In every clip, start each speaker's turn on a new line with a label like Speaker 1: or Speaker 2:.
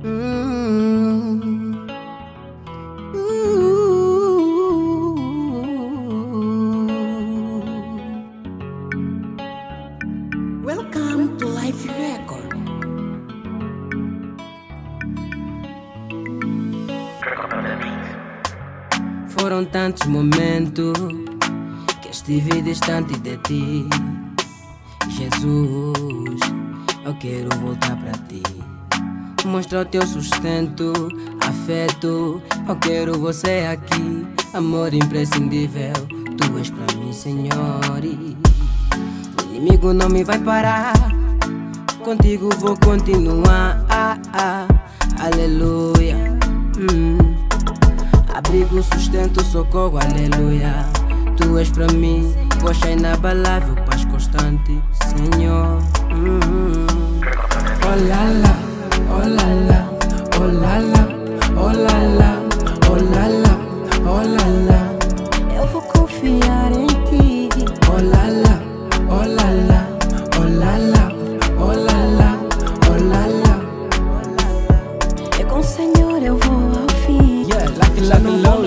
Speaker 1: Welcome to Life Record.
Speaker 2: Foram tantos momentos que estive distante de ti. Jesus, eu quero voltar para ti. Mostra o teu sustento, afeto. Eu quero você aqui, amor imprescindível. Tu és para mim, Senhor. O inimigo não me vai parar. Contigo vou continuar. Ah, ah, aleluia. Hum. Abrigo, sustento, socorro, aleluia. Tu és para mim, rocha inabalável, paz constante, Senhor.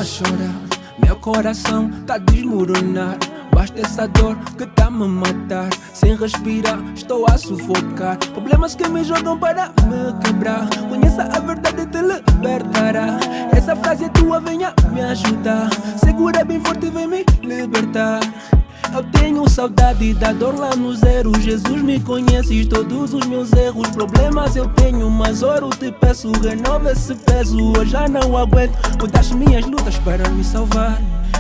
Speaker 3: Mais chorar. Meu coração tá a desmoronar. Basta essa dor que tá me matar. Sem respirar, estou a sufocar. Problemas que me jogam para me quebrar. Conheça a verdade te libertará. Essa frase é tua, venha me ajudar. Segura bem forte, vem me libertar eu tenho saudade da dor lá no zero. Jesus me conheces todos os meus erros. Problemas eu tenho, mas ouro te peço Renova esse peso, eu já não aguento Mudaste minhas lutas para me salvar.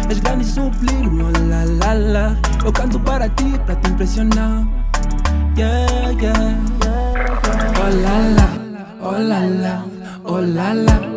Speaker 3: És grande e sublime, oh lá lá lá Eu canto para ti, para te impressionar. Yeah, yeah, yeah.
Speaker 2: Oh la la, oh la la, oh la la.